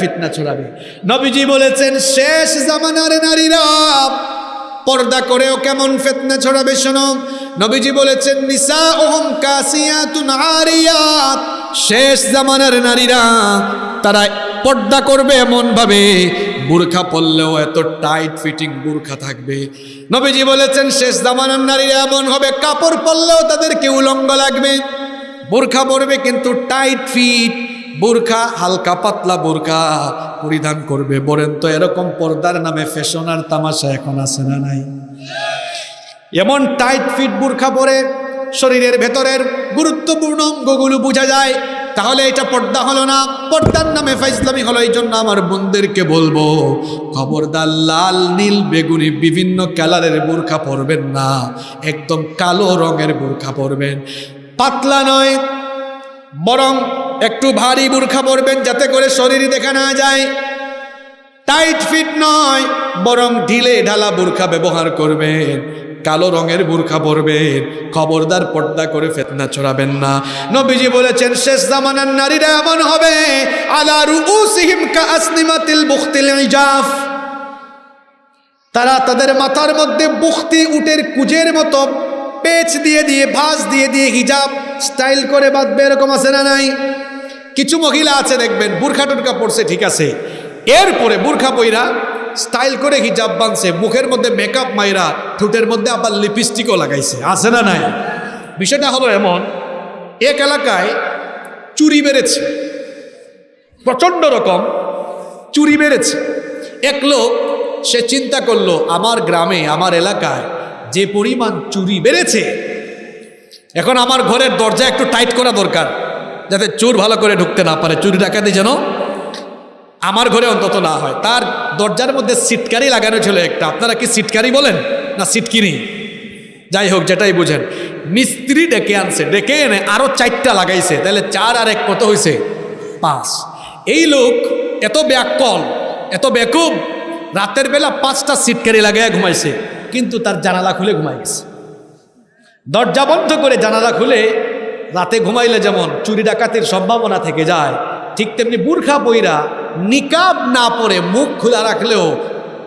ফিতনা ছড়াবে। নবীজি বলেছেন, শেষ জামানার নারীরা পর্দা করেও কেমন ফিতনা ছড়াবে শোনো। নবীজি বলেছেন নিসা ওহম কাসিয়াতুন আরিয়াত। শেষ জামানার নারীরা তারা পর্দা করবে এমন ভাবে বুরখা পরলেও এত টাইট ফিটিং বুরখা থাকবে। নবীজি বলেছেন, শেষ জামানার নারীরা এমন হবে, কাপড় পরলেও তাদেরকে উলঙ্গ লাগবে। বোরখা পরবে কিন্তু টাইট ফিট বোরখা, হালকা পাতলা বোরখা পরিধান করবে। বলেন তো, এরকম পর্দার নামে ফ্যাশন আর তামাশা এখন আছে না নাই? এমন টাইট ফিট বোরখা পরে শরীরের ভেতরের গুরুত্বপূর্ণ অঙ্গগুলো বোঝা যায়, তাহলে এটা পর্দা হলো না। পর্দার নামে ফাইসলামি হলো এই জন্য আমার বোনদেরকে বলব, খবরদার লাল, নীল, বেগুনি বিভিন্ন কালারের বোরখা পরবেন না। একদম কালো রঙের বোরখা পরবেন। পাতলা নয়, বরং একটু ভারী বোরখা পরবেন যাতে করে শরীর দেখা না যায়। টাইট ফিট নয়, বরং ঢিলে ঢালা বোরখা ব্যবহার করবেন। কালো রঙের বোরখা পরবেন, খবরদার পর্দা করে ফেতনা ছড়াবেন না। নবীজি বলেছেন, শেষ জামানার নারীরা এমন হবে, আলা রুউসিহিম কা আসনিমাতিল বুখতিল ইজাফ। তারা তাদের মাথার মধ্যে বুখতি, উটের কুজের মতো পেচ দিয়ে দিয়ে, ভাঁজ দিয়ে দিয়ে হিজাব স্টাইল করে বাঁধবে, এরকম আছে না নাই? কিছু মহিলা আছে, দেখবেন, বুরখা টুরখা পড়ছে ঠিক আছে। এরপরে বুরখা বইরা স্টাইল করে হিজাব বাঁধছে, মুখের মধ্যে মেকআপ মাইরা, ঠোঁটের মধ্যে আবার লিপস্টিকও লাগাইছে, আছে না নাই? বিষয়টা হলো এমন, এক এলাকায় চুরি বেড়েছে, প্রচণ্ড রকম চুরি বেড়েছে। এক লোক, সে চিন্তা করল, আমার গ্রামে, আমার এলাকায় যে পরিমাণ চুরি বেড়েছে, এখন আমার ঘরের দরজা একটু টাইট করা দরকার। যাতে চোর ভালো করে ঢুকতে না পারে। চুরি ডাকাতি যেন আমার ঘরে অন্তত না হয়। তার দরজার মধ্যে সিটকারি লাগানো ছিল একটা। আপনারা কি সিটকারি বলেন? না, সিটকিনি? যাই হোক, যেটাই বুঝেন। মিস্ত্রি ডেকে আনছে। ডেকে এনে আরও চারটা লাগাইছে। তাহলে চার আর এক কত হয়েছে পাঁচ। এই লোক এত ব্যাকল, এত বেকুব, রাতের বেলা পাঁচটা সিটকারি লাগাইয়া ঘুমাইছে। কিন্তু তার জানালা খুলে ঘুমাই গেছে। দরজা বন্ধ করে জানালা খুলে রাতে ঘুমাইলে যেমন চুরি ডাকাতির সম্ভাবনা থেকে যায়, ঠিক তেমনি বুর্খা বইরা নিকাব না পরে মুখ খোলা রাখলেও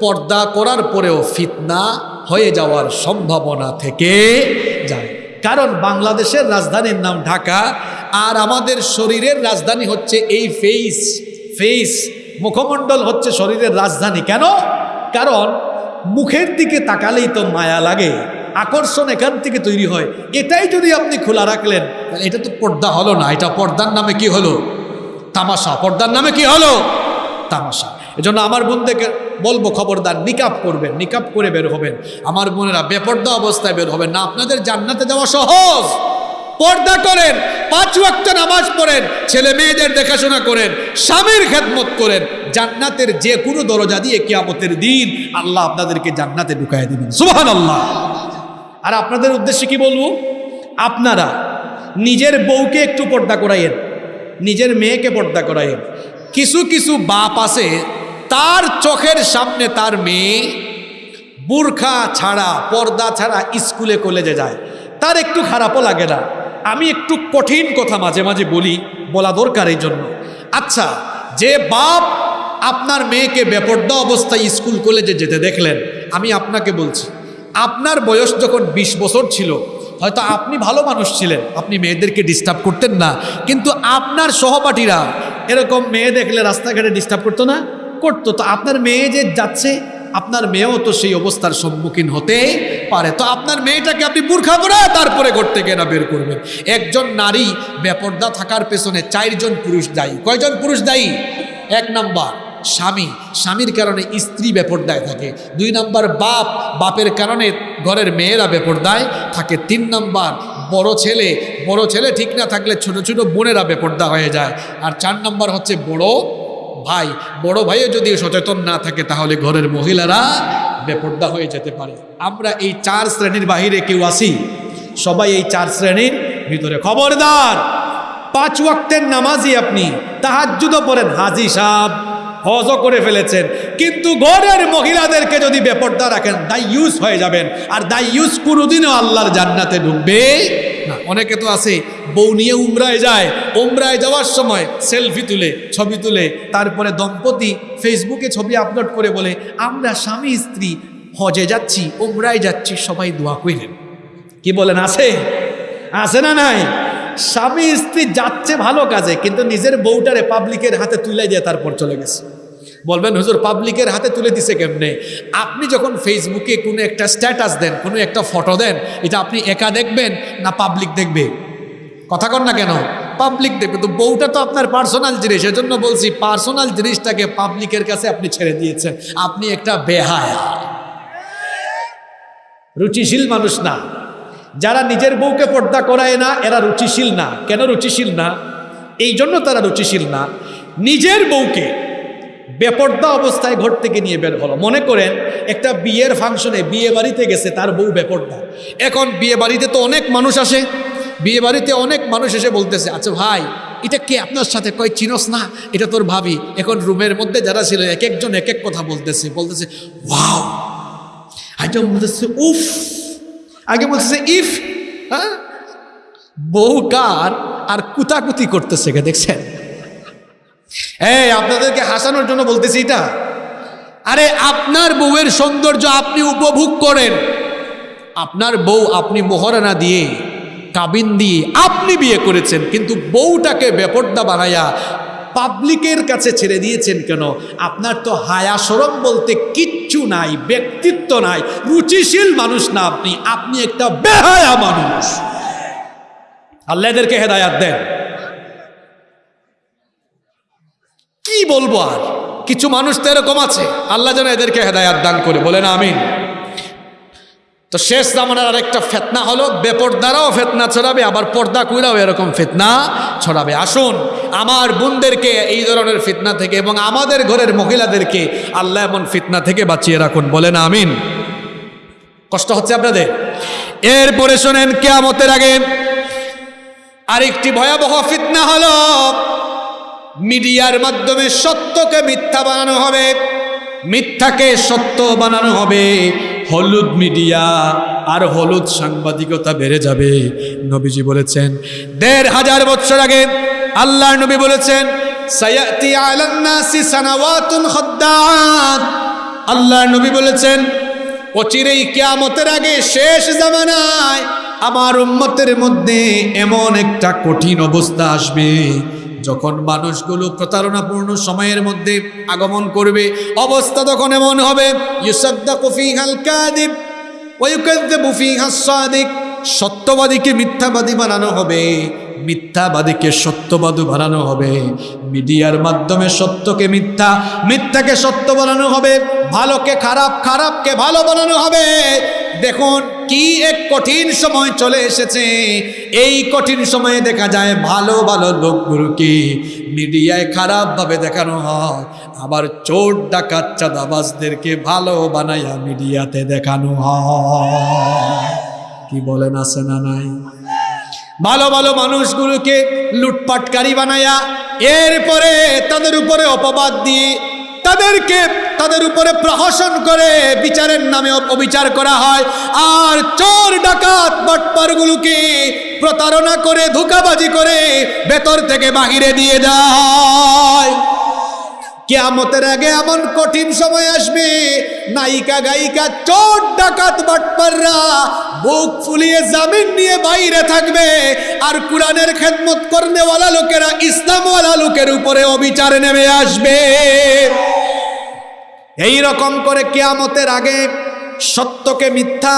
পর্দা করার পরেও ফিতনা হয়ে যাওয়ার সম্ভাবনা থেকে যায়। কারণ বাংলাদেশের রাজধানীর নাম ঢাকা, আর আমাদের শরীরের রাজধানী হচ্ছে এই ফেইস ফেইস মুখমণ্ডল হচ্ছে শরীরের রাজধানী। কেন? কারণ মুখের দিকে তাকালেই তো মায়া লাগে। আকর্ষণ এখান থেকে তৈরি হয়। এটাই যদি আপনি খোলা রাখলেন, তাহলে এটা তো পর্দা হলো না। এটা পর্দার নামে কি হলো? তামাশা। পর্দার নামে কি হলো? তামাশা। এজন্য আমার বোনদেরকে বলব, খবরদার নিকাপ করবেন নিকাপ করে বের হবেন। আমার বোনেরা, বেপর্দা অবস্থায় বের হবেন না। আপনাদের জান্নাতে যাওয়া সহজ। পর্দা করেন, পাঁচ ওয়াক্ত নামাজ পড়েন, ছেলে মেয়েদের দেখাশোনা করেন, স্বামীর খেদমত করেন। জান্নাতের যে কোনো দরজা দিয়ে কিয়ামতের দিন আল্লাহ আপনাদেরকে জান্নাতে ঢুকাই দেবেন। সুবহান আল্লাহ আর আপনাদের উদ্দেশ্যে কি বলব? আপনারা নিজের বউকে একটু পর্দা করাইয়েন, নিজের মেয়েকে পর্দা করাইয়েন। কিছু কিছু বাপ আছে, তার চোখের সামনে তার মেয়ে বুরখা ছাড়া, পর্দা ছাড়া স্কুলে, কলেজে যায়। তার একটু খারাপও লাগে না। আমি একটু কঠিন কথা মাঝে মাঝে বলি, বলা দরকার এই জন্য। আচ্ছা যে বাপ আপনার মেয়েকে বেপর্দা অবস্থায় স্কুল, কলেজে যেতে দেখলেন, আমি আপনাকে বলছি আপনার বয়স যখন ২০ বছর ছিল, হয়তো আপনি ভালো মানুষ ছিলেন, আপনি মেয়েদেরকে ডিস্টার্ব করতেন না। কিন্তু আপনার সহপাঠীরা এরকম মেয়ে দেখলে রাস্তাঘাটে ডিস্টার্ব করতো না? করতো। তো আপনার মেয়ে যে যাচ্ছে, আপনার মেয়েও তো সেই অবস্থার সম্মুখীন হতে পারে। তো আপনার মেয়েটাকে আপনি বুর্খা পরে তারপরে থেকে না বের করবেন। একজন নারী বেপর্দা থাকার পেছনে চারজন পুরুষ দায়ী। কয়জন পুরুষ দায়ী? এক নাম্বার। স্বামী, স্বামীর কারণে স্ত্রী বেপর্দায় থাকে। দুই নম্বর বাপ, বাপের কারণে ঘরের মেয়েরা বেপর্দায় থাকে। তিন নম্বর বড় ছেলে বড় ছেলে ঠিক না থাকলে ছোট ছোট বোনেরা বেপর্দা হয়ে যায়। আর চার নম্বর হচ্ছে বড় ভাই। বড় ভাইও যদি সচেতন না থাকে তাহলে ঘরের মহিলারা বেপর্দা হয়ে যেতে পারে। আমরা এই চার শ্রেণির বাহিরে কেউ আসি সবাই এই চার শ্রেণির ভিতরে। খবরদার, পাঁচ ওয়াক্তের নামাজি আপনি। তাহাজ্জুদও পড়েন। হাজি সাহ হজও করে ফেলেছেন। কিন্তু ঘরের মহিলাদেরকে যদি বেপর্দা রাখেন দাই ইউজ হয়ে যাবেন। আর দাই ইউজ কোনোদিনও আল্লাহর জান্নাতে ঢুকবে না। অনেকে তো আছে, বউ নিয়ে উমরায় যায়, উমরায় যাওয়ার সময় সেলফি তুলে, ছবি তুলে, তারপরে দম্পতি ফেসবুকে ছবি আপলোড করে বলে, আমরা স্বামী, স্ত্রী, হজে যাচ্ছি, উমরায় যাচ্ছি, সবাই দোয়া কইলেন। কি বলেন, আছে? আছে না নাই? স্বামী, স্ত্রী যাচ্ছে ভালো কাজে, কিন্তু নিজের বউটারে পাবলিকের হাতে তুলে দিয়ে তারপর চলে গেছে। বলবেন, হুজুর পাবলিকের হাতে তুলে দিছে কেমনে? আপনি যখন ফেসবুকে কোনো একটা স্ট্যাটাস দেন, কোনো একটা ফটো দেন, এটা আপনি একা দেখবেন না পাবলিক দেখবে? কথা কর না কেন? পাবলিক দেখবে। তো বউটা তো আপনার পার্সোনাল জিনিস, এজন্য বলছি পার্সোনাল জিনিসটাকে পাবলিকের কাছে আপনি ছেড়ে দিয়েছেন। আপনি একটা বেহায়া। রুচিশীল মানুষ না। যারা নিজের বউকে পর্দা করায় না, এরা রুচিশীল না। কেন রুচিশীল না? এই জন্য তারা রুচিশীল না। নিজের বউকে বেপর্দা অবস্থায় ঘর থেকে নিয়ে বের হলো। মনে করেন, একটা বিয়ের ফাংশনে বিয়ে বাড়িতে গেছে, তার বউ বেপর্দা। এখন বিয়ে বাড়িতে তো অনেক মানুষ আসে, বিয়ে বাড়িতে অনেক মানুষ এসে বলতেছে আচ্ছা ভাই, এটা কে আপনার সাথে? কয়, চিনস না? এটা তোর ভাবি। এখন রুমের মধ্যে যারা ছিল, এক একজন এক এক কথা বলতেছে বলতেছে, ওয়াও। আগে বলতেছে, উফ। আগে বলতেছে, ইফ। হ্যাঁ? বউ কার আর কুতাকুতি করতেছে কে দেখছেন? এই, আপনাদেরকে হাসানোর জন্য বলতেছি এটা। আরে, আপনার বউয়ের সৌন্দর্য আপনি উপভোগ করেন। আপনার বউ আপনি মোহরানা দিয়ে, কাবিন দিয়ে আপনি বিয়ে করেছেন, কিন্তু বউটাকে বেপর্দা বানাইয়া পাবলিকের কাছে ছেড়ে দিয়েছেন কেন? আপনার তো হায়া সরম বলতে কিচ্ছু নাই, ব্যক্তিত্ব নাই, রুচিশীল মানুষ না আপনি। আপনি একটা বেহায়া মানুষ। আল্লাহ এদেরকে হেদায়াত দেন। কি বলব আর? কিছু মানুষ তো এরকম আছে। আল্লাহ যেন এদেরকে হেদায়াত দান করে। বলেন আমিন। তো শেষ জামানার আরেকটা ফেতনা হলো, বেপর্দারাও ফেতনা ছড়াবে, আবার পর্দা কুইরাও এরকম ফেতনা ছড়াবে। আসুন, আমার বোনদেরকে এই ধরনের ফিতনা থেকে এবং আমাদের ঘরের মহিলাদেরকে আল্লাহ এমন ফিতনা থেকে বাঁচিয়ে রাখুন। বলেন আমিন। কষ্ট হচ্ছে আপনাদের? এরপরে শোনেন, কেয়ামতের আগে আরেকটি ভয়াবহ ফিতনা হলো মিডিয়ার মাধ্যমে সত্যকে মিথ্যা বানানো হবে, মিথ্যাকে সত্য বানানো হবে। হলুদ মিডিয়া আর হলুদ সাংবাদিকতা বেড়ে যাবে, নবীজি বলেছেন। দেড় হাজার বছর আগে আল্লাহর নবী বলেছেন আল্লাহর নবী বলেছেন, অচিরেই কিয়ামতের আগে শেষ জামানায় আমার উম্মতের মধ্যে এমন একটা কঠিন অবস্থা আসবে। যখন মানুষগুলো প্রতারণাপূর্ণ সময়ের মধ্যে আগমন করবে, অবস্থা তখন এমন হবে সত্যবাদীকে মিথ্যাবাদী বানানো হবে, মিথ্যাবাদীকে সত্যবাদী বানানো হবে। মিডিয়ার মাধ্যমে সত্যকে মিথ্যা, মিথ্যাকে সত্য বানানো হবে, ভালোকে খারাপ, খারাপকে ভালো বানানো হবে। দেখুন কি এক কঠিন সময় চলে এসেছে? এই কঠিন সময়ে দেখা যায় ভালো ভালো লোকগুলোকে মিডিয়ায় খারাপভাবে দেখানো হয়। আবার চোর, ডাকাত, চাঁদাবাজদেরকে ভালো বানাইয়া মিডিয়াতে দেখানো হয়। কি বলেন, আছে না নাই? ভালো ভালো মানুষগুলোকে লুটপাটকারী বানায়া, এরপরে তাদের উপরে অপবাদ দিয়ে তাদেরকে তাদের উপরে প্রহসন করে বিচারের নামে অবিচার করা হয়। আর চোর, ডাকাত, বাটপারগুলোকে প্রতারণা করে, ধোকাবাজি করে ভেতর থেকে বাহিরে দিয়ে যায়। কেয়ামতের আগে এমন কঠিন সময় আসবে। নায়িকা, গায়িকা, চোর, ডাকাত, বাটপাররা বুক ফুলিয়ে জামিন নিয়ে বাইরে থাকবে। আর কোরআনের খেদমত করনেওয়ালা লোকেরা ইসলামওয়ালা লোকের উপরে অবিচার নেমে আসবে। এই রকম করে কেয়ামতের আগে সত্যকে মিথ্যা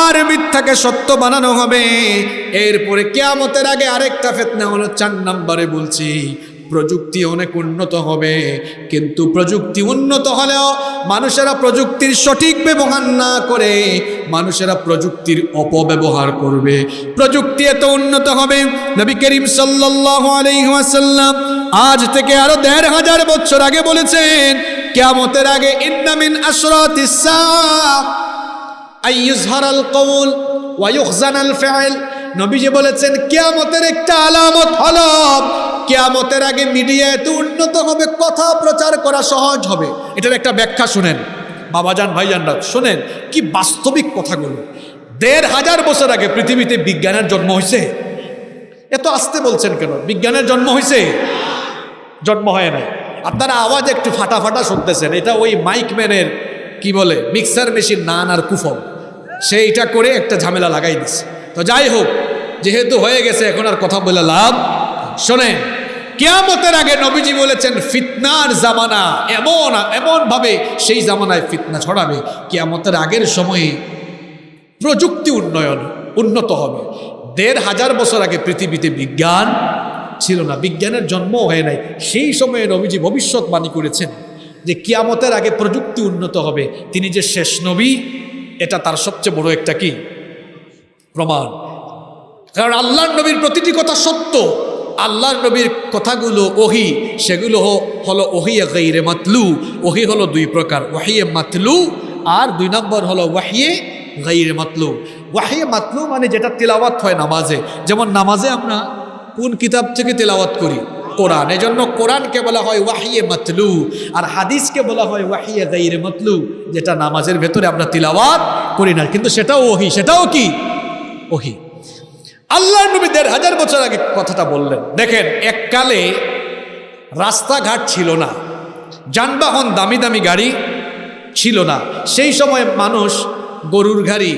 আর মিথ্যাকে সত্য বানানো হবে। এরপরে কেয়ামতের আগে আরেকটা ফেতনা হলো চার নম্বরে বলছি প্রযুক্তি অনেক উন্নত হবে, কিন্তু প্রযুক্তি উন্নত হলেও মানুষেরা প্রযুক্তির সঠিক ব্যবহার না করে মানুষেরা প্রযুক্তির অপব্যবহার করবে। প্রযুক্তি এত উন্নত হবে, নবী করিম ওয়াসাল্লাম আজ থেকে আরও দেড় হাজার বছর আগে বলেছেন, কেয়ামতের আগে ইন্নামিন আশরাতিস সাআ আইয়ুজহারাল কওল ওয়া ইউখজানাল ফি'ল নবীজি বলেছেন, কিয়ামতের একটা আলামত হলো কিয়ামতের আগে মিডিয়া এত উন্নত হবে, কথা প্রচার করা সহজ হবে। এটার একটা ব্যাখ্যা শুনেন। বাবাজান ভাইজানরা শুনেন কি বাস্তবিক কথাগুলো। দেড় হাজার বছর আগে পৃথিবীতে বিজ্ঞানের জন্ম হয়েছে এত আসতে বলছেন কেন? বিজ্ঞানের জন্ম হয়েছে জন্ম হয় নাই। আপনারা আওয়াজ একটু ফাটা ফাটা শুনতেছেন। এটা ওই মাইক ম্যানের, কি বলে, মিক্সার মেশিন, নান আর কুফল। সে এটা করে একটা ঝামেলা লাগাই দিছে। তো যাই হোক, যেহেতু হয়ে গেছে, এখন আর কথা বলে লাভ শোনেন কেয়ামতের আগে নবীজি বলেছেন, ফিতনার জামানা এমন এমন ভাবে সেই জামানায় ফিতনা ছড়াবে। কেয়ামতের আগের সময়ে প্রযুক্তি উন্নয়ন উন্নত হবে। দেড় হাজার বছর আগে পৃথিবীতে বিজ্ঞান ছিল না, বিজ্ঞানের জন্ম হয় নাই। সেই সময়ে নবীজি ভবিষ্যৎবাণী করেছেন যে কিয়ামতের আগে প্রযুক্তি উন্নত হবে। তিনি যে শেষ নবী, এটা তার সবচেয়ে বড় একটা কি? প্রমাণ। কারণ আল্লাহর নবীর প্রতিটি কথা সত্য। আল্লাহর নবীর কথাগুলো ওহি, সেগুলো হলো ওহিয়ে গাইরে মাতলু। ওহি হলো দুই প্রকার ওয়াহিয়ে মাতলু আর দুই নম্বর হলো ওয়াহিয়ে গাইরে মাতলু। ওয়াহিয়ে মাতলু মানে যেটা তেলাওয়াত হয় নামাজে। যেমন নামাজে আমরা কোন কিতাব থেকে তেলাওয়াত করি? কোরআন। এজন্য কোরআনকে বলা হয় ওয়াহিয়ে মাতলু আর হাদিসকে বলা হয় ওয়াহিয়ে গাইরে মাতলু, যেটা নামাজের ভেতরে আমরা তিলাওয়াত করি না। কিন্তু সেটাও ওহি। সেটাও কি? ওহি। আল্লাহ নবী দেড় হাজার বছর আগে কথাটা বললেন, দেখেন, এককালে রাস্তাঘাট ছিল না, যানবাহন দামি দামি গাড়ি ছিল না। সেই সময় মানুষ গরুর গাড়ি,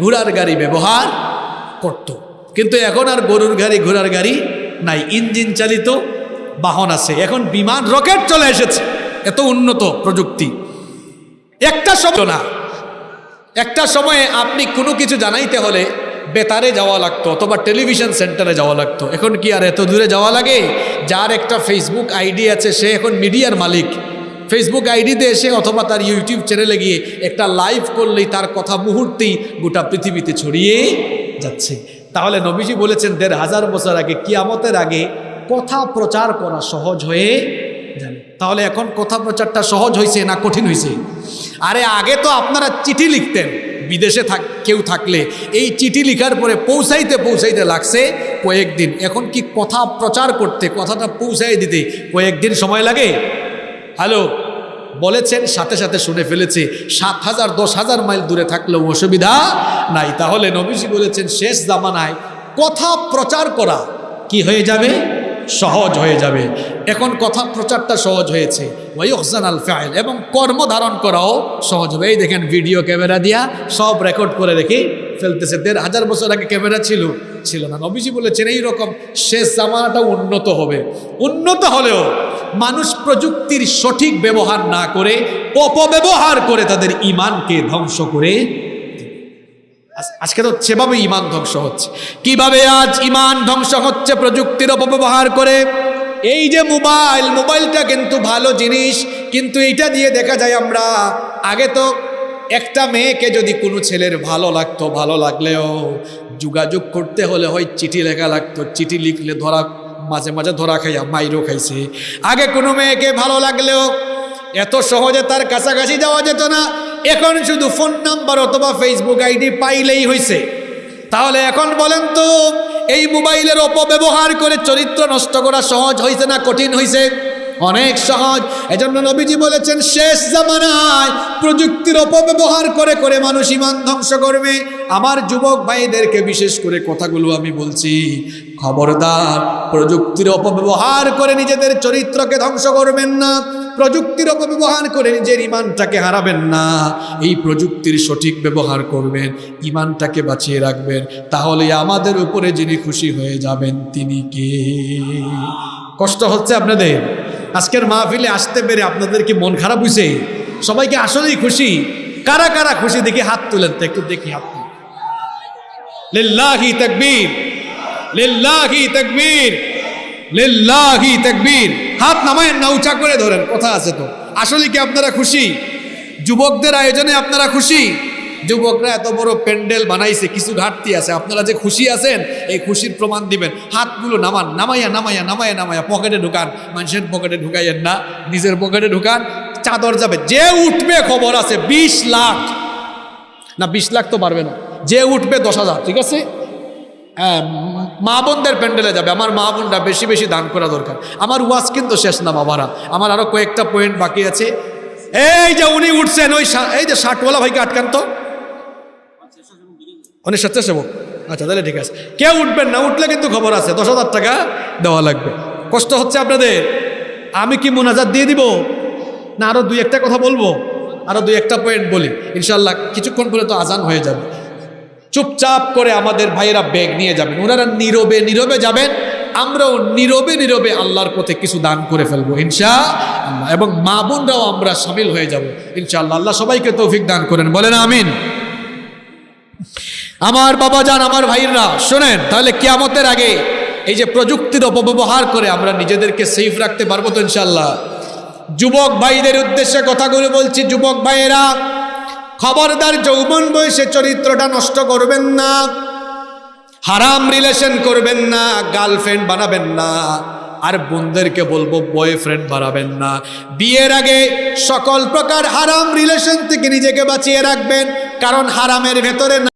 ঘোড়ার গাড়ি ব্যবহার করত। কিন্তু এখন আর গরুর গাড়ি, ঘোড়ার গাড়ি নাই, ইঞ্জিন চালিত বাহন আছে। এখন বিমান, রকেট চলে এসেছে, এত উন্নত প্রযুক্তি। একটা সময় না। একটা সময়ে আপনি কোনো কিছু জানাইতে হলে বেতারে যাওয়া লাগতো অথবা টেলিভিশন সেন্টারে যাওয়া লাগতো। এখন কি আর এত দূরে যাওয়া লাগে? যার একটা ফেসবুক আইডি আছে, সে এখন মিডিয়ার মালিক। ফেসবুক আইডিতে এসে অথবা তার ইউটিউব চ্যানেলে গিয়ে একটা লাইভ করলেই তার কথা মুহূর্তেই গোটা পৃথিবীতে ছড়িয়ে যাচ্ছে। তাহলে নবীজি বলেছেন, দেড় হাজার বছর আগে, কিয়ামতের আগে কথা প্রচার করা সহজ হয়ে যাবে। তাহলে এখন কথা প্রচারটা সহজ হয়েছে না কঠিন হয়েছে আরে আগে তো আপনারা চিঠি লিখতেন। বিদেশে থাক, কেউ থাকলে এই চিঠি লিখার পরে পৌঁছাইতে পৌঁছাইতে লাগছে কয়েকদিন। এখন কি কথা প্রচার করতে, কথাটা পৌঁছাই দিতে কয়েকদিন সময় লাগে? হ্যালো, বলেছেন, সাথে সাথে শুনে ফেলেছে, সাত হাজার, দশ হাজার মাইল দূরে থাকলেও অসুবিধা নাই। তাহলে নবীজি বলেছেন, শেষ জামানায় কথা প্রচার করা কি হয়ে যাবে? সহজ হয়ে যাবে। এখন কথা প্রচারটা সহজ হয়েছে। ওই হসান আল ফাইল এবং কর্ম ধারণ করাও সহজ হবে। এই দেখেন ভিডিও ক্যামেরা দিয়া সব রেকর্ড করে রেখে ফেলতেছে। দেড় হাজার বছর আগে ক্যামেরা ছিল ছিল না। নবীজি বলেছেন, এই রকম শেষ জামানাটা উন্নত হবে। উন্নত হলেও মানুষ প্রযুক্তির সঠিক ব্যবহার না করে, অপব্যবহার করে তাদের ইমানকে ধ্বংস করে আজকে তো সেভাবে ইমান ধ্বংস হচ্ছে। কীভাবে আজ ইমান ধ্বংস হচ্ছে প্রযুক্তির অপব্যবহার করে? এই যে মোবাইল, মোবাইলটা কিন্তু ভালো জিনিস, কিন্তু এইটা দিয়ে দেখা যায় আমরা, আগে তো একটা মেয়েকে যদি কোনো ছেলের ভালো লাগতো, ভালো লাগলেও যোগাযোগ করতে হলে হয় চিঠি লেখা লাগতো, চিঠি লিখলে ধরা, মাঝে মাঝে ধরা খাইয়া মাইরও খাইছে। আগে কোনো মেয়েকে ভালো লাগলেও এত সহজে তার কাছাকাছি যাওয়া যেত না এখন শুধু ফোন নাম্বার অথবা ফেসবুক আইডি পাইলেই হয়েছে তাহলে এখন বলেন তো, এই মোবাইলের অপব্যবহার করে চরিত্র নষ্ট করা সহজ হয়েছে না কঠিন হয়েছে অনেক সহজ। এজন্য নবীজি বলেছেন, শেষ জামানায় প্রযুক্তির অপব্যবহার করে করে মানুষ ইমান ধ্বংস করবে। আমার যুবক ভাইদেরকে বিশেষ করে কথাগুলো আমি বলছি। খবরদার, প্রযুক্তির অপব্যবহার করে নিজেদের চরিত্রকে ধ্বংস করবেন না। প্রযুক্তির অপব্যবহার করে নিজের ইমানটাকে হারাবেন না। এই প্রযুক্তির সঠিক ব্যবহার করবেন, ইমানটাকে বাঁচিয়ে রাখবেন। তাহলে আমাদের উপরে যিনি খুশি হয়ে যাবেন, তিনি কে? কষ্ট হচ্ছে আপনাদের? আজকের মাহফিলে আসতে পেরে আপনাদের কি মন খারাপ হয়েছে সবাইকে আসলেই খুশি? কারা কারা খুশি? দেখি হাত তুলেন তো, একটু দেখি তুলেন। লিল্লাহি তাকবীর। লিল্লাহি তাকবীর। লিল্লাহি তাকবীর। হাত নামায়েন না, উঁচা করে ধরেন, কথা আছে তো। আসলে কি আপনারা খুশি? যুবকদের আয়োজনে আপনারা খুশি? যুবকরা এত বড় প্যান্ডেল বানাইছে, কিছু ঘাটতি আছে। আপনারা যে খুশি আছেন, এই খুশির প্রমাণ দিবেন। হাতগুলো নামান, নামাইয়া নামাইয়া নামাইয়া নামাইয়া, পকেটে ঢুকান। মানুষের পকেটে ঢুকাইয়েন না, নিজের পকেটে ঢুকান, চাদর যাবে। যে উঠবে, খবর আছে, বিশ লাখ। না, বিশ লাখ তো পারবে না। যে উঠবে দশ হাজার, ঠিক আছে? হ্যাঁ মা বোনদের প্যান্ডেলে যাবে, আমার মা বোনরা বেশি বেশি দান করা দরকার। আমার ওয়াজ কিন্তু শেষ না বাবারা, আমার আরও কয়েকটা পয়েন্ট বাকি আছে। এই যে উনি উঠছেন, ওই এই যে ষাটওয়ালা ভাইকে আটকান তো। অনেক স্বেচ্ছাসেবক। আচ্ছা তাহলে ঠিক আছে। কেউ উঠবেন না, উঠলে কিন্তু খবর আছে, দশ হাজার টাকা দেওয়া লাগবে। কষ্ট হচ্ছে আপনাদের। আমি কি মোনাজাত দিয়ে দিব? না আরও দুই একটা কথা বলব? আরও দুই একটা পয়েন্ট বলি। ইনশাল্লাহ কিছুক্ষণ পরে তো আজান হয়ে যাবে। চুপচাপ করে আমাদের ভাইয়েরা ব্যাগ নিয়ে যাবেন। ওনারা নীরবে নীরবে যাবেন। আমরাও নীরবে নীরবে আল্লাহর পথে কিছু দান করে ফেলব ইনশা আল্লাহ এবং মা বোনরাও আমরা সামিল হয়ে যাব, ইনশাআল্লাহ। আল্লাহ সবাইকে তৌফিক দান করেন। বলেন আমিন। আমার বাবা যান, আমার ভাইরা শোনেন, তাহলে কেয়ামতের আগে এই যে প্রযুক্তির অপব্যবহার করে আমরা নিজেদেরকে সেফ রাখতে পারব তো ইনশাল্লাহ যুবক ভাইদের উদ্দেশ্যে কথাগুলো বলছি। যুবক ভাইয়েরা খবরদার যৌবন বয়সে চরিত্রটা নষ্ট করবেন না। হারাম রিলেশন করবেন না গার্লফ্রেন্ড বানাবেন না। আর বোনদেরকে বলব বয়ফ্রেন্ড বানাবেন না। বিয়ের আগে সকল প্রকার হারাম রিলেশন থেকে নিজেকে বাঁচিয়ে রাখবেন, কারণ হারামের ভেতরে